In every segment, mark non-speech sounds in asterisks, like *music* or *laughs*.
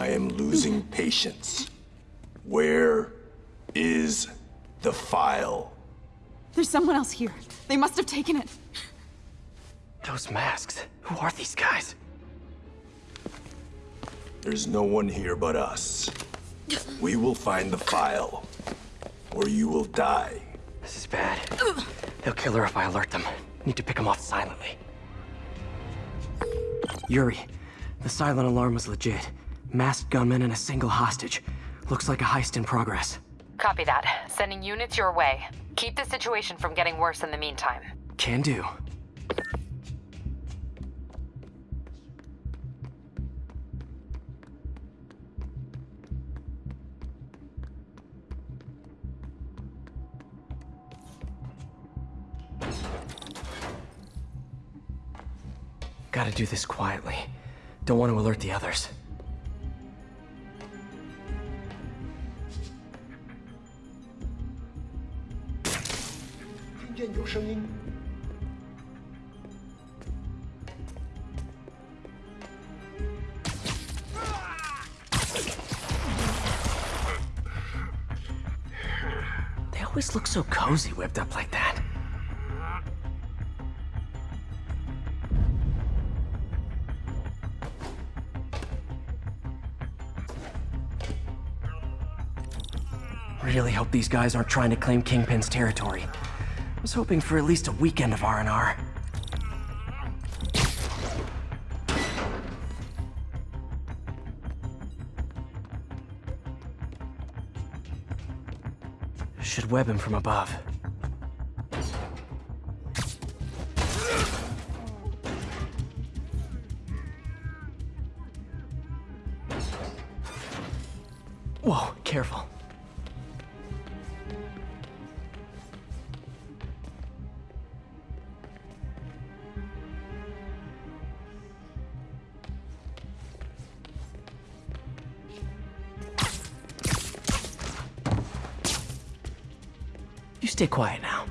I am losing patience. Where is the file? There's someone else here. They must have taken it. Those masks. Who are these guys? There's no one here but us. We will find the file, or you will die. This is bad. They'll kill her if I alert them. Need to pick them off silently. Yuri, the silent alarm was legit. Masked gunmen and a single hostage. Looks like a heist in progress. Copy that. Sending units your way. Keep the situation from getting worse in the meantime. Can do. Gotta do this quietly. Don't want to alert the others. They always look so cozy whipped up like that. really hope these guys aren't trying to claim Kingpin's territory. I was hoping for at least a weekend of R&R. Should web him from above. Whoa, careful. Stay quiet now.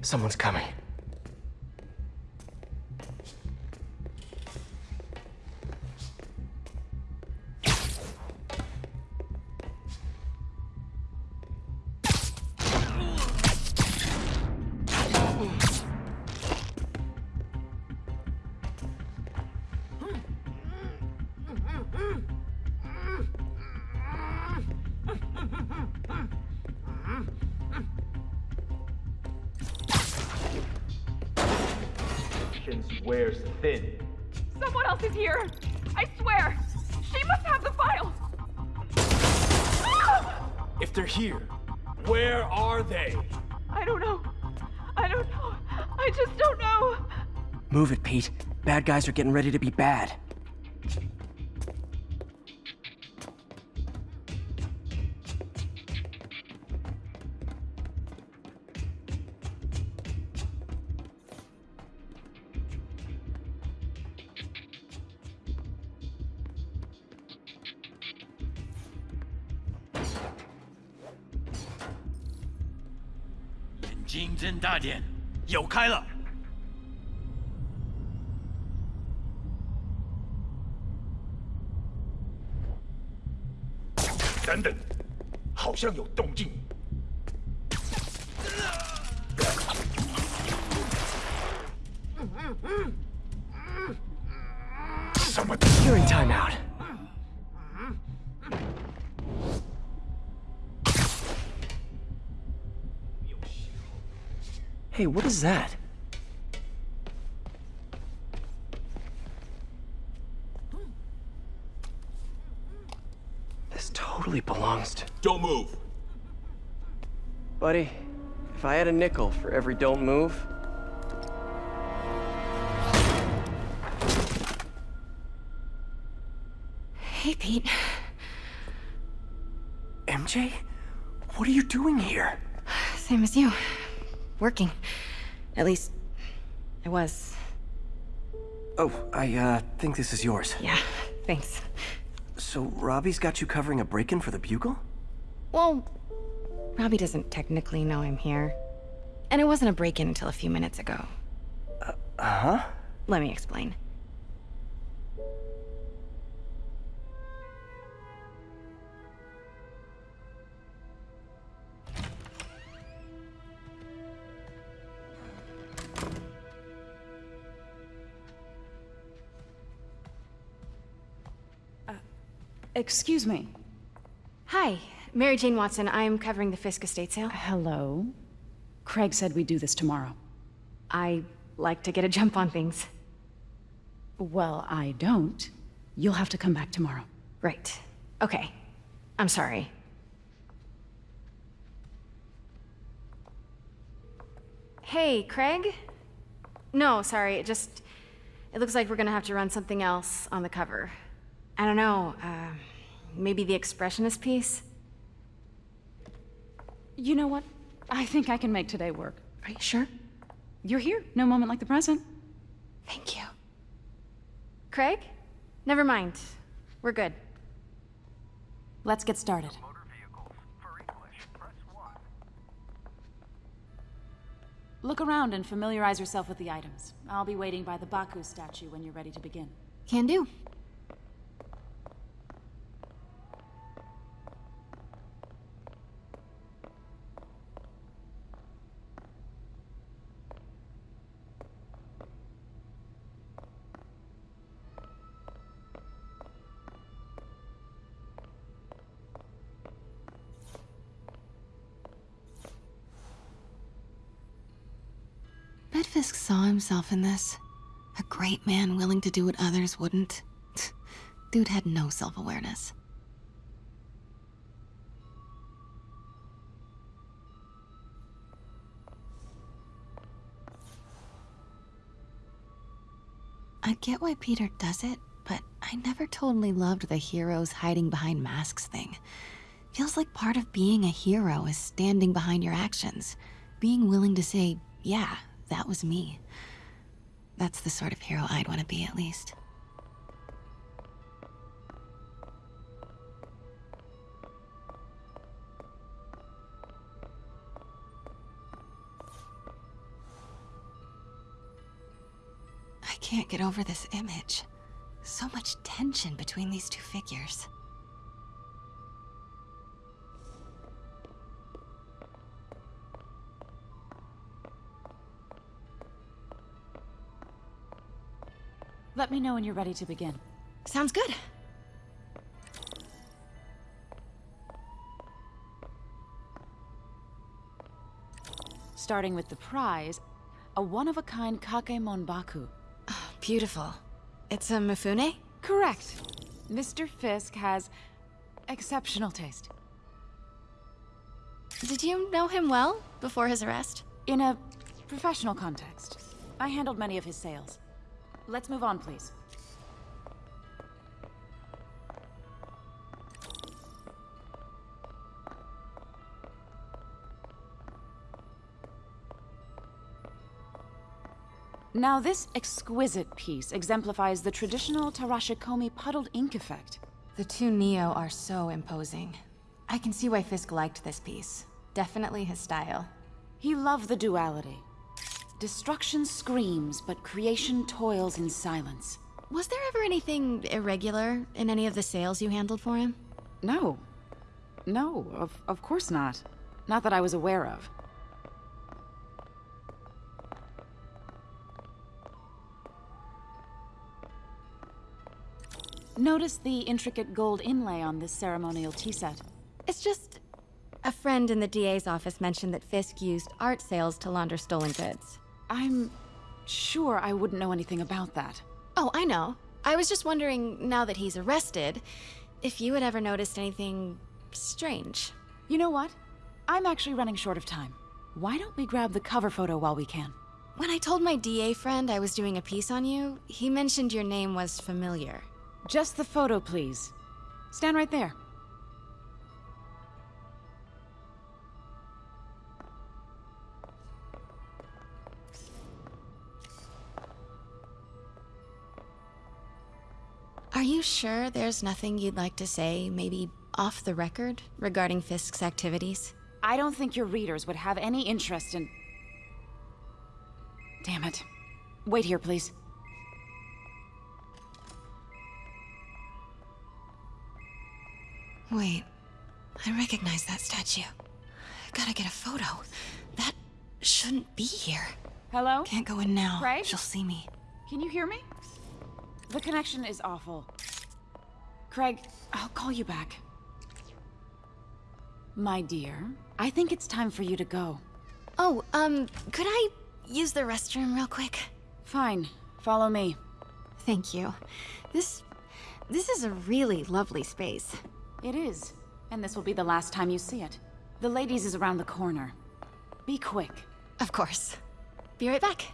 Someone's coming. Wears thin. Someone else is here. I swear. She must have the file. Ah! If they're here, where are they? I don't know. I don't know. I just don't know. Move it, Pete. Bad guys are getting ready to be bad. “金针大典，有开了！”等等，好像有动静。Hey, what is that? This totally belongs to... Don't move. Buddy, if I had a nickel for every don't move... Hey, Pete. MJ? What are you doing here? Same as you. Working. At least, I was. Oh, I, uh, think this is yours. Yeah, thanks. So, Robbie's got you covering a break-in for the Bugle? Well, Robbie doesn't technically know I'm here. And it wasn't a break-in until a few minutes ago. Uh-huh? let me explain. Excuse me. Hi, Mary Jane Watson. I'm covering the Fisk estate sale. Hello? Craig said we'd do this tomorrow. I like to get a jump on things. Well, I don't. You'll have to come back tomorrow. Right. Okay. I'm sorry. Hey, Craig? No, sorry, it just... It looks like we're gonna have to run something else on the cover. I don't know, uh, maybe the expressionist piece? You know what? I think I can make today work. Are you sure? You're here. No moment like the present. Thank you. Craig? Never mind. We're good. Let's get started. Look around and familiarize yourself with the items. I'll be waiting by the Baku statue when you're ready to begin. Can do. Fisk saw himself in this. A great man willing to do what others wouldn't. *laughs* Dude had no self awareness. I get why Peter does it, but I never totally loved the heroes hiding behind masks thing. Feels like part of being a hero is standing behind your actions, being willing to say, yeah, that was me. That's the sort of hero I'd want to be, at least. I can't get over this image. So much tension between these two figures. Let me know when you're ready to begin. Sounds good. Starting with the prize, a one-of-a-kind Kakemon Baku. Oh, beautiful. It's a Mifune? Correct. Mr. Fisk has exceptional taste. Did you know him well before his arrest? In a professional context, I handled many of his sales. Let's move on, please. Now, this exquisite piece exemplifies the traditional Tarashikomi puddled ink effect. The two Nio are so imposing. I can see why Fisk liked this piece. Definitely his style. He loved the duality. Destruction screams, but creation toils in silence. Was there ever anything irregular in any of the sales you handled for him? No. No, of, of course not. Not that I was aware of. Notice the intricate gold inlay on this ceremonial tea set. It's just... A friend in the DA's office mentioned that Fisk used art sales to launder stolen goods. I'm sure I wouldn't know anything about that. Oh, I know. I was just wondering, now that he's arrested, if you had ever noticed anything strange. You know what? I'm actually running short of time. Why don't we grab the cover photo while we can? When I told my DA friend I was doing a piece on you, he mentioned your name was familiar. Just the photo, please. Stand right there. you sure there's nothing you'd like to say, maybe off the record, regarding Fisk's activities? I don't think your readers would have any interest in... Damn it. Wait here, please. Wait. I recognize that statue. i gotta get a photo. That shouldn't be here. Hello? Can't go in now. Right? She'll see me. Can you hear me? The connection is awful. Craig, I'll call you back. My dear, I think it's time for you to go. Oh, um, could I use the restroom real quick? Fine, follow me. Thank you. This. this is a really lovely space. It is, and this will be the last time you see it. The ladies is around the corner. Be quick. Of course. Be right back.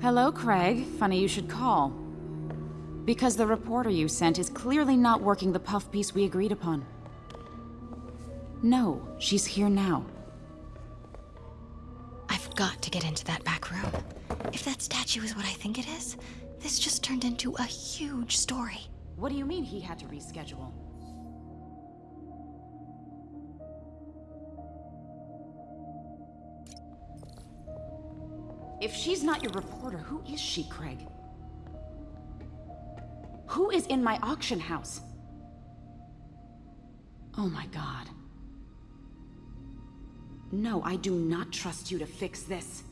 Hello, Craig. Funny you should call. Because the reporter you sent is clearly not working the puff piece we agreed upon. No, she's here now. I've got to get into that back room. If that statue is what I think it is, this just turned into a huge story. What do you mean he had to reschedule? If she's not your reporter, who is she, Craig? Who is in my auction house? Oh my god. No, I do not trust you to fix this.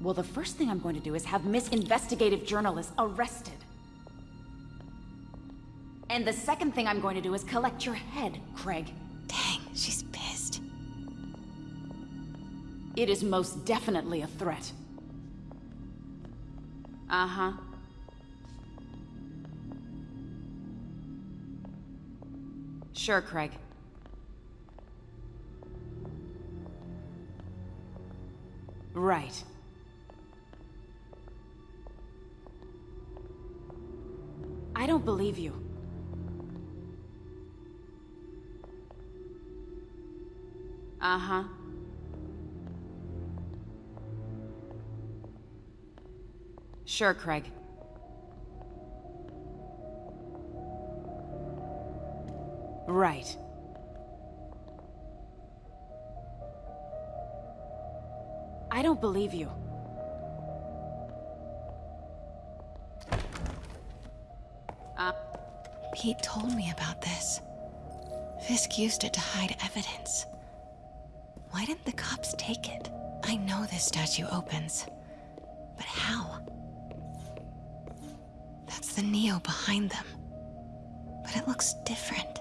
Well, the first thing I'm going to do is have Miss Investigative Journalist arrested. And the second thing I'm going to do is collect your head, Craig. It is most definitely a threat. Uh-huh. Sure, Craig. Right. I don't believe you. Uh-huh. Sure, Craig. Right. I don't believe you. Uh, Pete told me about this. Fisk used it to hide evidence. Why didn't the cops take it? I know this statue opens. But how? That's the Nio behind them. But it looks different.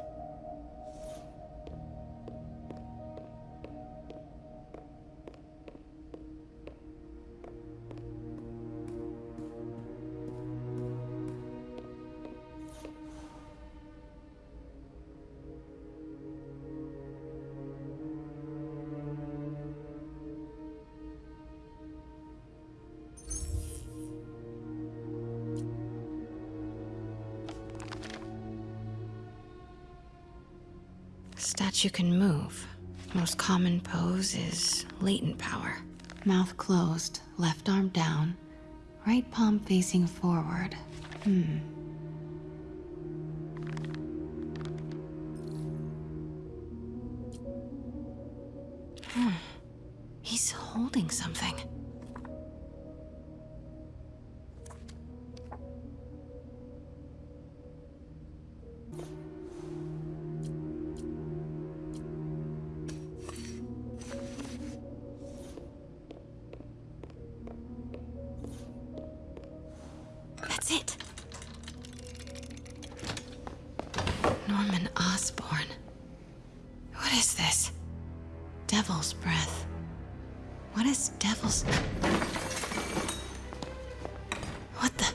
Statue can move. Most common pose is latent power. Mouth closed, left arm down, right palm facing forward. Hmm. Hmm. He's holding something. What the.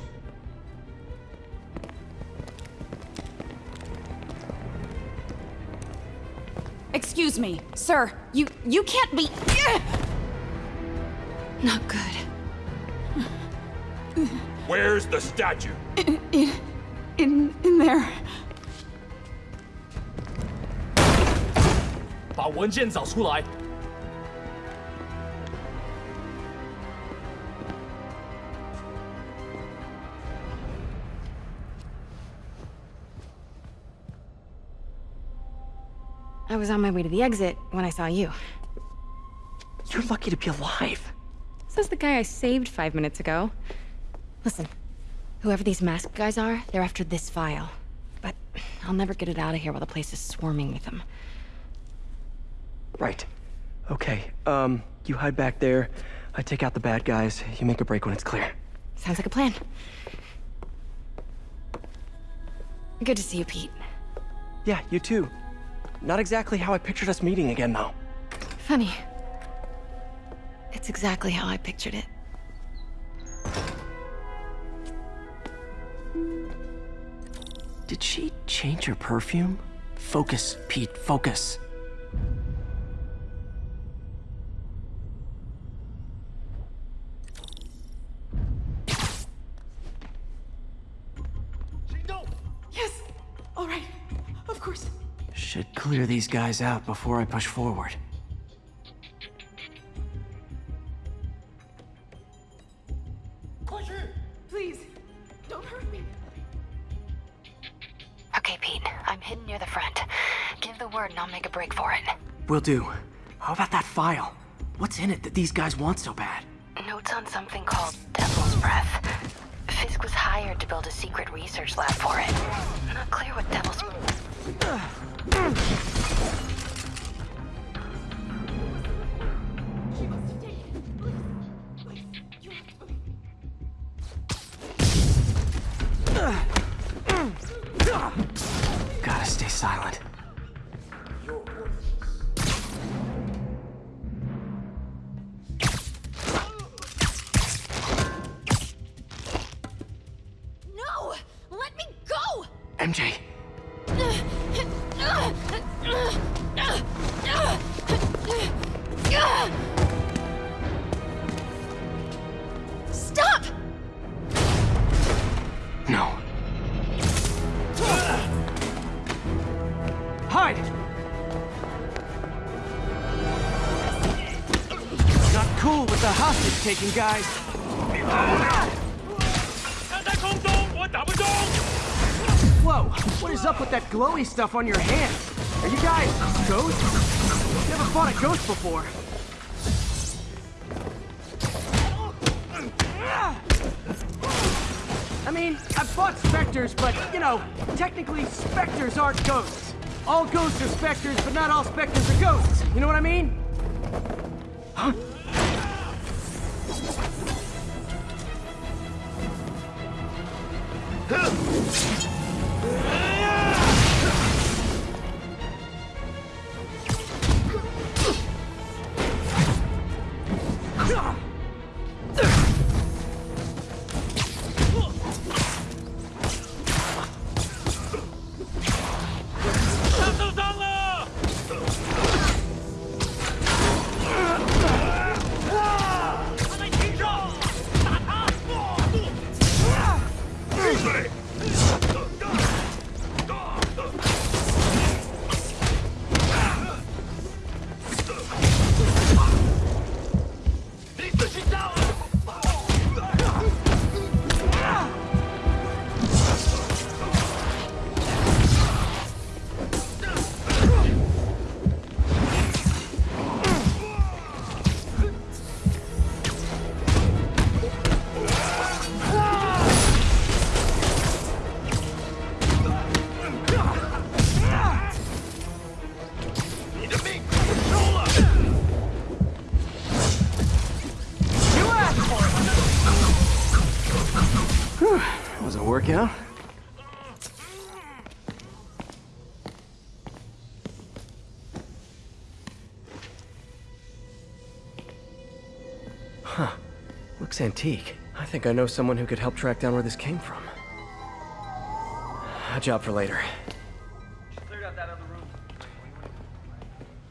Excuse me, sir. You you can't be. Not good. Where's the statue? In in there. 把文件找出来。 I was on my way to the exit when I saw you. You're lucky to be alive. Says the guy I saved five minutes ago. Listen, whoever these masked guys are, they're after this file. But I'll never get it out of here while the place is swarming with them. Right. Okay, um, you hide back there. I take out the bad guys. You make a break when it's clear. Sounds like a plan. Good to see you, Pete. Yeah, you too. Not exactly how I pictured us meeting again, though. Funny. It's exactly how I pictured it. Did she change her perfume? Focus, Pete, focus. Should clear these guys out before I push forward. Please, don't hurt me. Okay, Pete. I'm hidden near the front. Give the word and I'll make a break for it. Will do. How about that file? What's in it that these guys want so bad? Notes on something called Devil's Breath. Fisk was hired to build a secret research lab for it. Not clear what Devil's... Gotta stay silent. cool with the hostage taking, guys. Whoa, what is up with that glowy stuff on your hands? Are you guys ghosts? Never fought a ghost before. I mean, I've fought specters, but, you know, technically specters aren't ghosts. All ghosts are specters, but not all specters are ghosts. You know what I mean? Huh? Was Looks antique. I think I know someone who could help track down where this came from. A job for later. Cleared out that other room.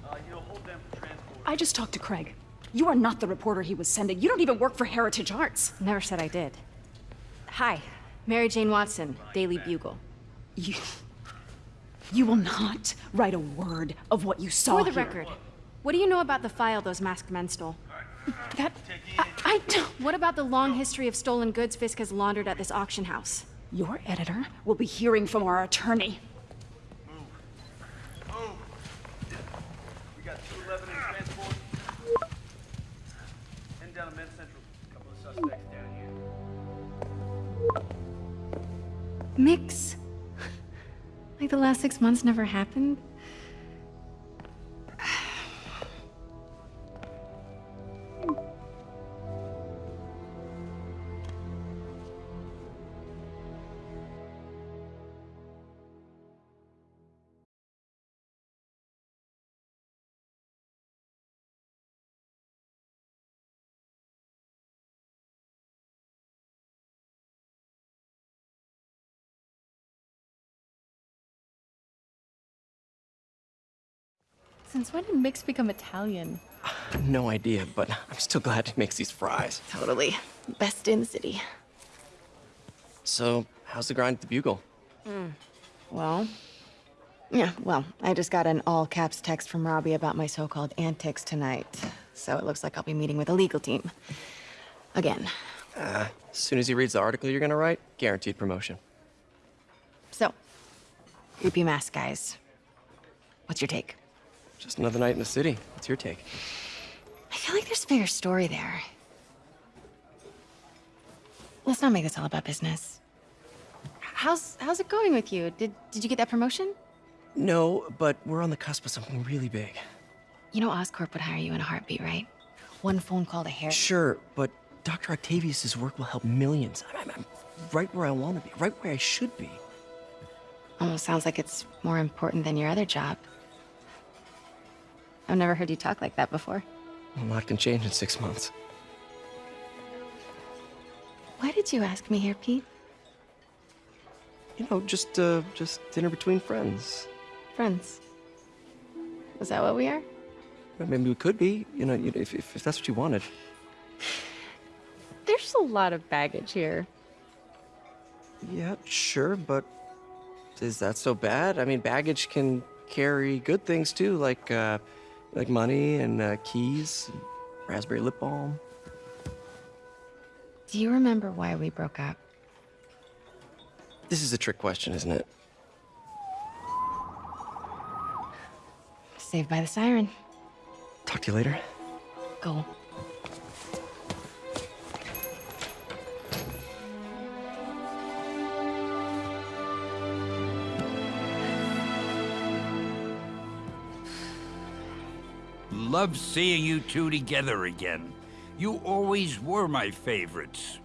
Uh, you'll hold them for transport. I just talked to Craig. You are not the reporter he was sending. You don't even work for Heritage Arts. Never said I did. Hi, Mary Jane Watson, Daily Bugle. *laughs* You. You will not write a word of what you saw For the here. record, what do you know about the file those masked men stole? That... I, I don't... What about the long history of stolen goods Fisk has laundered at this auction house? Your editor will be hearing from our attorney. Move. We got 211 in transport. Heading down to Men's Central. couple of suspects down here. Mix. Like the last six months never happened? Since when did Mix become Italian? *sighs* No idea, but I'm still glad he makes these fries. Totally. Best in the city. So, how's the grind at the Bugle? Hmm. Well, yeah, well, I just got an all caps text from Robbie about my so called antics tonight. So it looks like I'll be meeting with a legal team. Again. Uh, as soon as he reads the article you're gonna write, guaranteed promotion. So, creepy mask guys. What's your take? Just another night in the city. What's your take? I feel like there's a bigger story there. Let's not make this all about business. How's how's it going with you? Did did you get that promotion? No, but we're on the cusp of something really big. You know Oscorp would hire you in a heartbeat, right? One phone call to Harry. Sure, but Dr. Octavius's work will help millions. I'm, I'm right where I want to be, right where I should be. Almost sounds like it's more important than your other job. I've never heard you talk like that before. A lot can change in six months. Why did you ask me here, Pete? You know, just uh, just dinner between friends. Friends. Is that what we are? Well, Maybe we could be. You know, if, if, if that's what you wanted. There's a lot of baggage here. Yeah, sure, but is that so bad? I mean, baggage can carry good things too, like uh, like money and uh, keys, and raspberry lip balm. Do you remember why we broke up? This is a trick question, isn't it? Saved by the siren. Talk to you later. Go. Love seeing you two together again. You always were my favorites.